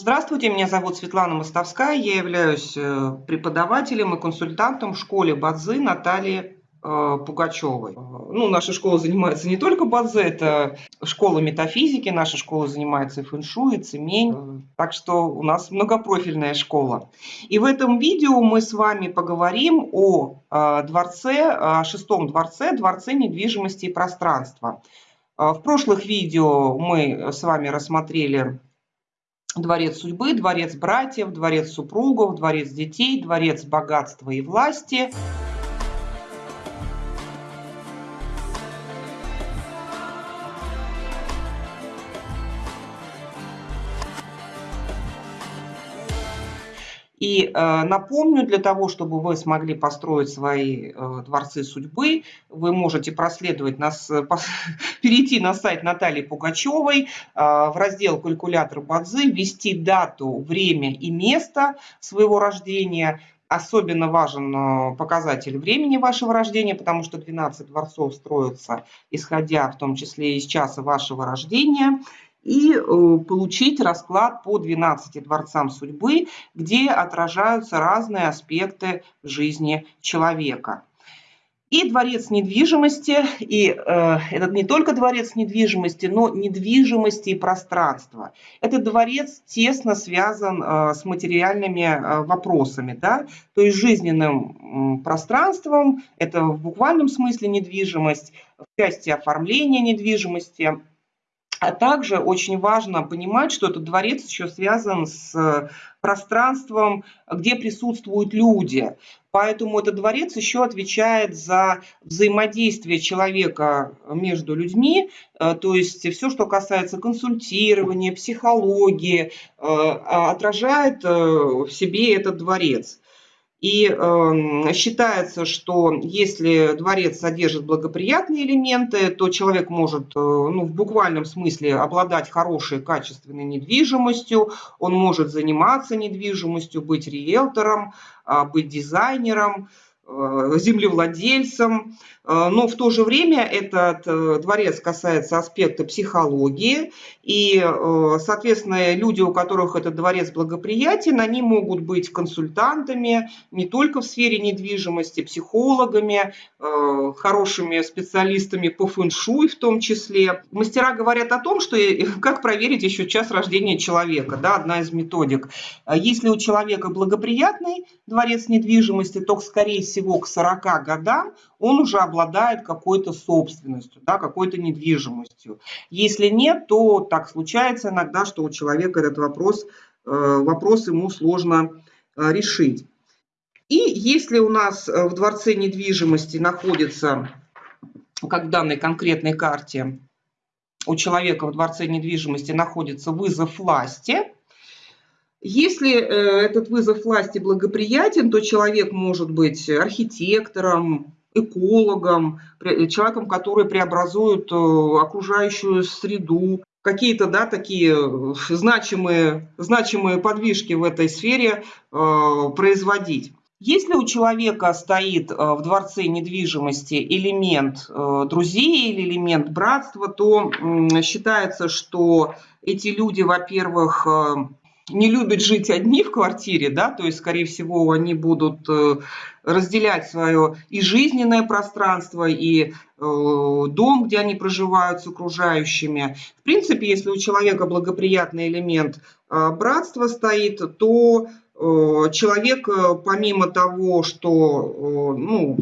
Здравствуйте, меня зовут Светлана Мостовская, я являюсь э, преподавателем и консультантом в школе Бадзы Натальи э, Пугачевой. Ну, наша школа занимается не только Бадзе, это школа метафизики, наша школа занимается и фэншуй, и цемень, так что у нас многопрофильная школа. И в этом видео мы с вами поговорим о э, дворце, о шестом дворце, дворце недвижимости и пространства. В прошлых видео мы с вами рассмотрели дворец судьбы, дворец братьев, дворец супругов, дворец детей, дворец богатства и власти – И э, напомню, для того, чтобы вы смогли построить свои э, дворцы судьбы, вы можете проследовать нас, э, перейти на сайт Натальи Пугачевой, э, в раздел «Калькулятор Бадзы», ввести дату, время и место своего рождения. Особенно важен э, показатель времени вашего рождения, потому что 12 дворцов строятся, исходя в том числе из часа вашего рождения и э, получить расклад по 12 дворцам судьбы, где отражаются разные аспекты жизни человека. И дворец недвижимости, и э, этот не только дворец недвижимости, но недвижимости и пространства. Этот дворец тесно связан э, с материальными э, вопросами, да? то есть жизненным э, пространством, это в буквальном смысле недвижимость, в части оформления недвижимости, а также очень важно понимать, что этот дворец еще связан с э, пространством, где присутствуют люди. Поэтому этот дворец еще отвечает за взаимодействие человека между людьми, э, то есть все, что касается консультирования, психологии, э, отражает в себе этот дворец. И э, считается, что если дворец содержит благоприятные элементы, то человек может э, ну, в буквальном смысле обладать хорошей, качественной недвижимостью, он может заниматься недвижимостью, быть риэлтором, э, быть дизайнером, Э, землевладельцам, э, но в то же время этот э, дворец касается аспекта психологии, и, соответственно, люди, у которых этот дворец благоприятен, они могут быть консультантами не только в сфере недвижимости, психологами, хорошими специалистами по фэншуй в том числе. Мастера говорят о том, что как проверить еще час рождения человека, да, одна из методик. Если у человека благоприятный дворец недвижимости, то, скорее всего к 40 годам он уже обладает какой-то собственностью, да, какой-то недвижимостью. Если нет, то так случается иногда, что у человека этот вопрос, э, вопрос ему сложно э, решить. И если у нас э, в дворце недвижимости находится, как в данной конкретной карте, у человека в дворце недвижимости находится вызов власти – если этот вызов власти благоприятен, то человек может быть архитектором, экологом, человеком, который преобразует э, окружающую среду, какие-то да, такие э, значимые, значимые подвижки в этой сфере производить. Если у человека стоит в дворце недвижимости элемент друзей или элемент братства, то считается, что эти люди, во-первых, не любят жить одни в квартире, да, то есть, скорее всего, они будут э, разделять свое и жизненное пространство, и э, дом, где они проживают с окружающими. В принципе, если у человека благоприятный элемент э, братства стоит, то человек, помимо того, что ну,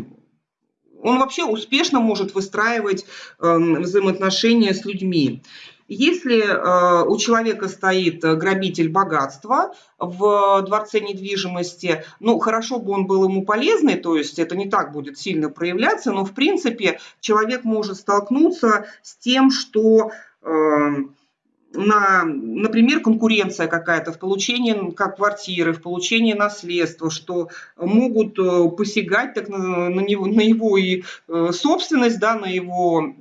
он вообще успешно может выстраивать взаимоотношения с людьми. Если э, у человека стоит э, грабитель богатства в дворце недвижимости, ну, хорошо бы он был ему полезный, то есть это не так будет сильно проявляться, но, в принципе, человек может столкнуться с тем, что э, на, например, конкуренция какая-то в получении как квартиры, в получении наследства, что могут посягать так на, на, него, на его и собственность, да, на его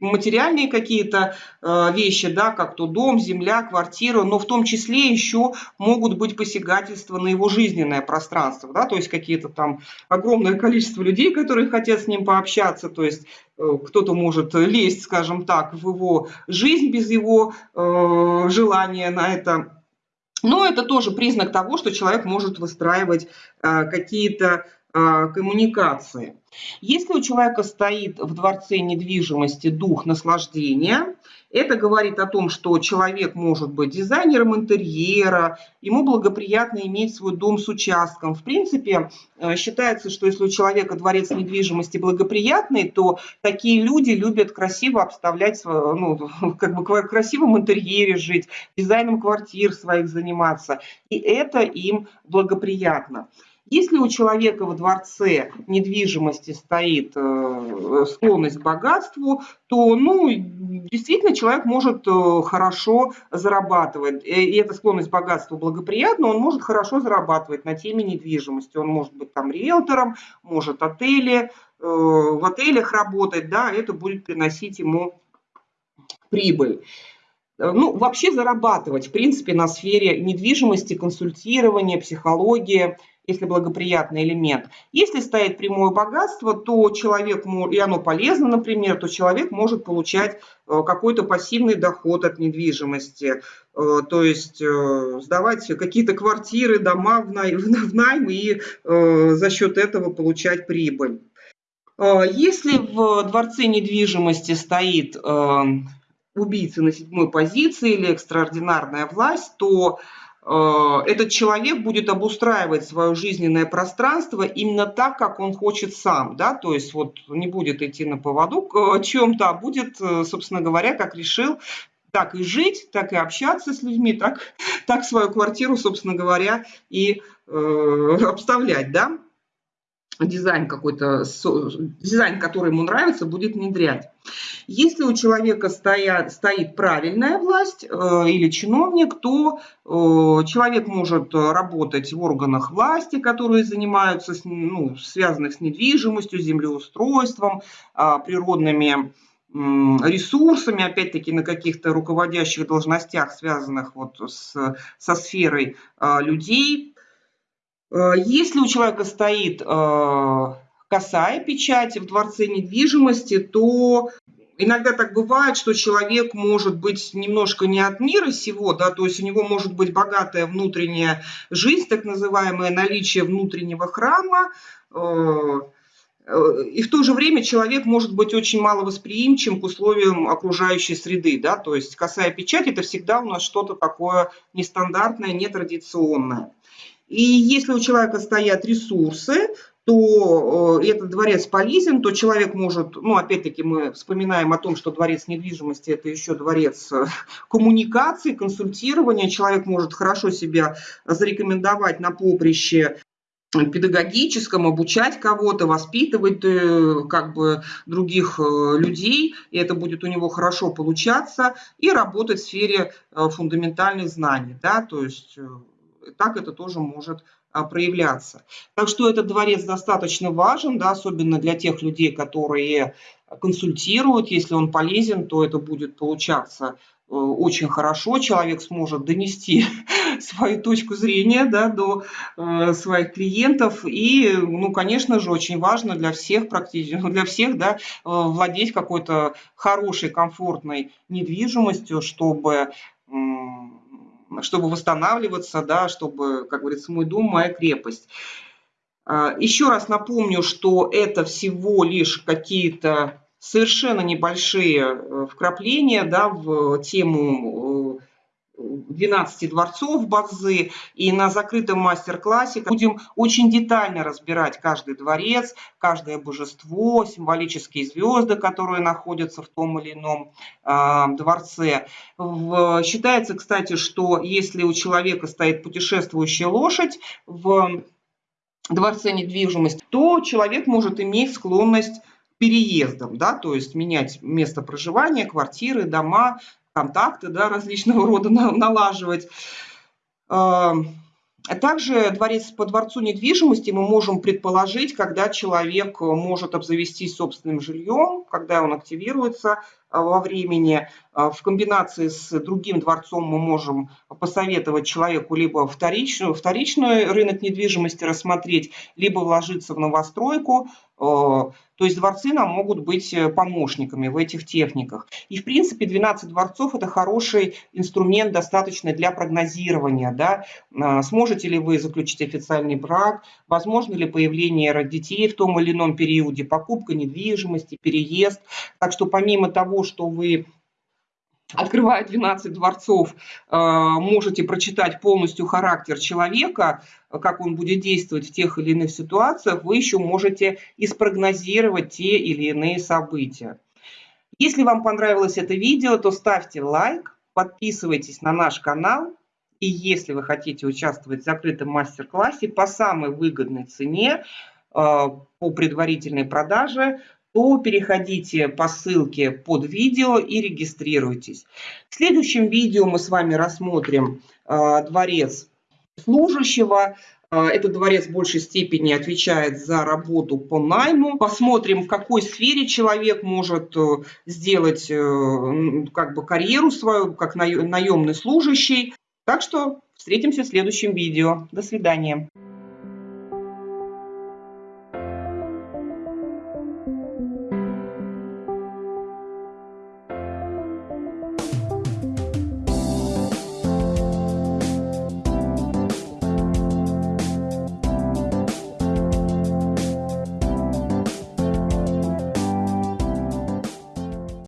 материальные какие-то э, вещи, да, как то дом, земля, квартира, но в том числе еще могут быть посягательства на его жизненное пространство, да, то есть какие-то там огромное количество людей, которые хотят с ним пообщаться, то есть э, кто-то может лезть, скажем так, в его жизнь без его э, желания на это. Но это тоже признак того, что человек может выстраивать э, какие-то коммуникации. Если у человека стоит в дворце недвижимости дух наслаждения, это говорит о том, что человек может быть дизайнером интерьера, ему благоприятно иметь свой дом с участком. В принципе, э, считается, что если у человека дворец недвижимости благоприятный, то такие люди любят красиво обставлять, ну, как бы в красивом интерьере жить, дизайном квартир своих заниматься. И это им благоприятно. Если у человека во дворце недвижимости стоит э, склонность к богатству, то, ну, действительно человек может э, хорошо зарабатывать. И эта склонность к богатству благоприятна, он может хорошо зарабатывать на теме недвижимости. Он может быть там риэлтором, может отели, э, в отелях работать, да, это будет приносить ему прибыль ну, вообще зарабатывать, в принципе, на сфере недвижимости, консультирования, психологии если благоприятный элемент. Если стоит прямое богатство, то человек, и оно полезно, например, то человек может получать э, какой-то пассивный доход от недвижимости, э, то есть э, сдавать какие-то квартиры, дома в найм и за счет этого получать прибыль. Если в дворце недвижимости стоит убийца на седьмой позиции или экстраординарная власть, то этот человек будет обустраивать свое жизненное пространство именно так, как он хочет сам, да, то есть вот не будет идти на поводу к чем-то, а будет, э, собственно говоря, как решил, так и жить, так и общаться с людьми, так, так свою квартиру, собственно говоря, и э, обставлять, да дизайн какой-то, дизайн, который ему нравится, будет внедрять. Если у человека стоят, стоит правильная власть э, или чиновник, то э, человек может работать в органах власти, которые занимаются, ну, связанных с недвижимостью, землеустройством, э, природными ресурсами, опять-таки на каких-то руководящих должностях, связанных вот с, со сферой э, людей, если у человека стоит э, косая печать в дворце недвижимости, то иногда так бывает, что человек может быть немножко не от мира сего, да, то есть у него может быть богатая внутренняя жизнь, так называемое наличие внутреннего храма, э, и в то же время человек может быть очень маловосприимчив к условиям окружающей среды, да, то есть косая печать – это всегда у нас что-то такое нестандартное, нетрадиционное. И если у человека стоят ресурсы, то э, этот дворец полезен, то человек может, ну, опять-таки мы вспоминаем о том, что дворец недвижимости – это еще дворец э, коммуникации, консультирования. Человек может хорошо себя зарекомендовать на поприще педагогическом, обучать кого-то, воспитывать э, как бы других людей, и это будет у него хорошо получаться, и работать в сфере фундаментальных знаний, да, то есть так это тоже может а, проявляться. Так что этот дворец достаточно важен, да, особенно для тех людей, которые консультируют. Если он полезен, то это будет получаться э, очень хорошо. Человек сможет донести свою точку зрения да, до э, своих клиентов. И, ну, конечно же, очень важно для всех практически, для всех да, э, владеть какой-то хорошей, комфортной недвижимостью, чтобы чтобы восстанавливаться, да, чтобы, как говорится, мой дом, моя крепость. А, еще раз напомню, что это всего лишь какие-то совершенно небольшие э, вкрапления да, в тему э, 12 дворцов Базы, и на закрытом мастер-классе будем очень детально разбирать каждый дворец, каждое божество, символические звезды, которые находятся в том или ином э, дворце. В, считается, кстати, что если у человека стоит путешествующая лошадь в дворце недвижимости, то человек может иметь склонность переездом, да, то есть менять место проживания, квартиры, дома, контакты да, различного рода налаживать. А также дворец по дворцу недвижимости мы можем предположить, когда человек может обзавестись собственным жильем, когда он активируется во времени. В комбинации с другим дворцом мы можем посоветовать человеку либо вторичную, вторичный рынок недвижимости рассмотреть, либо вложиться в новостройку. То есть дворцы нам могут быть э, помощниками в этих техниках. И в принципе 12 дворцов это хороший инструмент достаточно для прогнозирования. Да? А, сможете ли вы заключить официальный брак, возможно ли появление детей в том или ином периоде, покупка недвижимости, переезд. Так что помимо того, что вы открывая 12 дворцов, э, можете прочитать полностью характер человека, как он будет действовать в тех или иных ситуациях, вы еще можете и спрогнозировать те или иные события. Если вам понравилось это видео, то ставьте лайк, подписывайтесь на наш канал. И если вы хотите участвовать в закрытом мастер-классе по самой выгодной цене, э, по предварительной продаже, то переходите по ссылке под видео и регистрируйтесь. В следующем видео мы с вами рассмотрим э, дворец служащего. Э, этот дворец в большей степени отвечает за работу по найму. Посмотрим, в какой сфере человек может э, сделать как бы карьеру свою, как наемный служащий. Так что встретимся в следующем видео. До свидания.